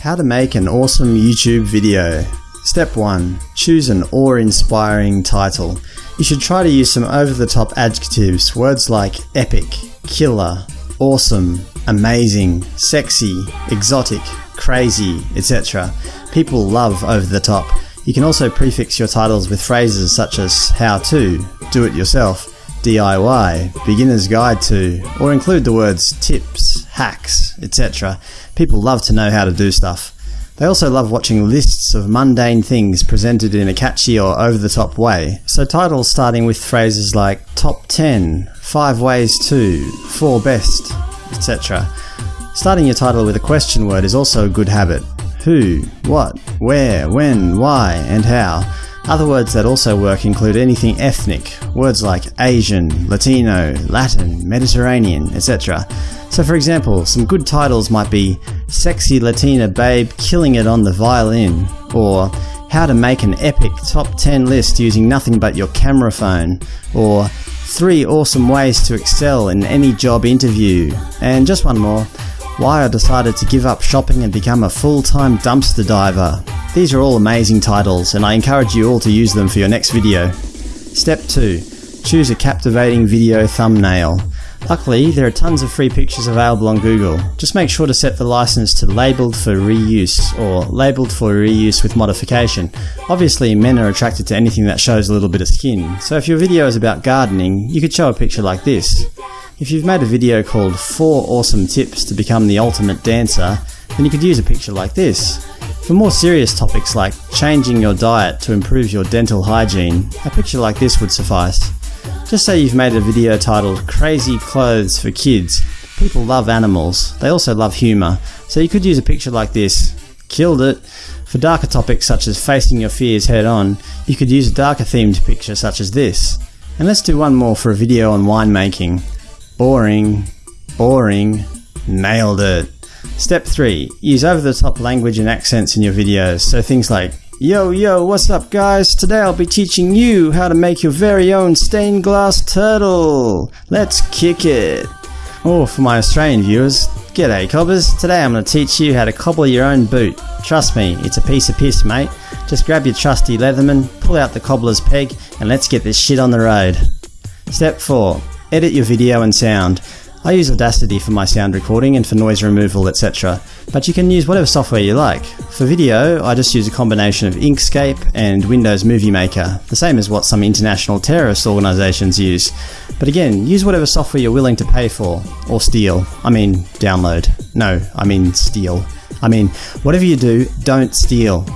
How to make an awesome YouTube video. Step 1. Choose an awe-inspiring title. You should try to use some over-the-top adjectives, words like epic, killer, awesome, amazing, sexy, exotic, crazy, etc. People love over-the-top. You can also prefix your titles with phrases such as how to, do it yourself, DIY, beginner's guide to, or include the words tips, hacks, etc. People love to know how to do stuff. They also love watching lists of mundane things presented in a catchy or over-the-top way, so titles starting with phrases like top 10, 5 ways to, 4 best, etc. Starting your title with a question word is also a good habit. Who, what, where, when, why, and how other words that also work include anything ethnic, words like Asian, Latino, Latin, Mediterranean, etc. So for example, some good titles might be Sexy Latina Babe Killing It on the Violin, or How to Make an Epic Top 10 List Using Nothing But Your Camera Phone, or 3 Awesome Ways to Excel in Any Job Interview, and just one more, Why I Decided to Give Up Shopping and Become a Full-Time Dumpster Diver. These are all amazing titles, and I encourage you all to use them for your next video. Step 2. Choose a captivating video thumbnail. Luckily, there are tons of free pictures available on Google. Just make sure to set the license to labelled for reuse, or labelled for reuse with modification. Obviously, men are attracted to anything that shows a little bit of skin, so if your video is about gardening, you could show a picture like this. If you've made a video called 4 awesome tips to become the ultimate dancer, then you could use a picture like this. For more serious topics like changing your diet to improve your dental hygiene, a picture like this would suffice. Just say you've made a video titled Crazy Clothes for Kids. People love animals, they also love humour, so you could use a picture like this. Killed it! For darker topics such as facing your fears head on, you could use a darker themed picture such as this. And let's do one more for a video on winemaking. Boring. Boring. Nailed it. Step 3. Use over-the-top language and accents in your videos, so things like Yo yo, what's up guys? Today I'll be teaching you how to make your very own stained glass turtle. Let's kick it. Or oh, for my Australian viewers, G'day cobbers, today I'm going to teach you how to cobble your own boot. Trust me, it's a piece of piss mate. Just grab your trusty Leatherman, pull out the cobbler's peg, and let's get this shit on the road. Step 4. Edit your video and sound. I use Audacity for my sound recording and for noise removal etc, but you can use whatever software you like. For video, I just use a combination of Inkscape and Windows Movie Maker, the same as what some international terrorist organisations use. But again, use whatever software you're willing to pay for, or steal. I mean download. No, I mean steal. I mean, whatever you do, don't steal.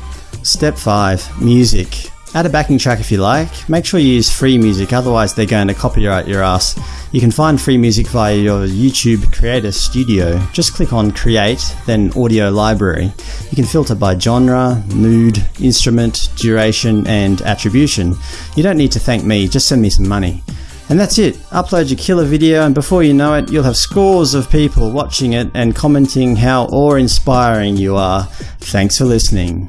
Step 5. Music. Add a backing track if you like. Make sure you use free music, otherwise they're going to copyright your ass. You can find free music via your YouTube Creator Studio. Just click on Create, then Audio Library. You can filter by genre, mood, instrument, duration, and attribution. You don't need to thank me, just send me some money. And that's it. Upload your killer video and before you know it, you'll have scores of people watching it and commenting how awe-inspiring you are. Thanks for listening.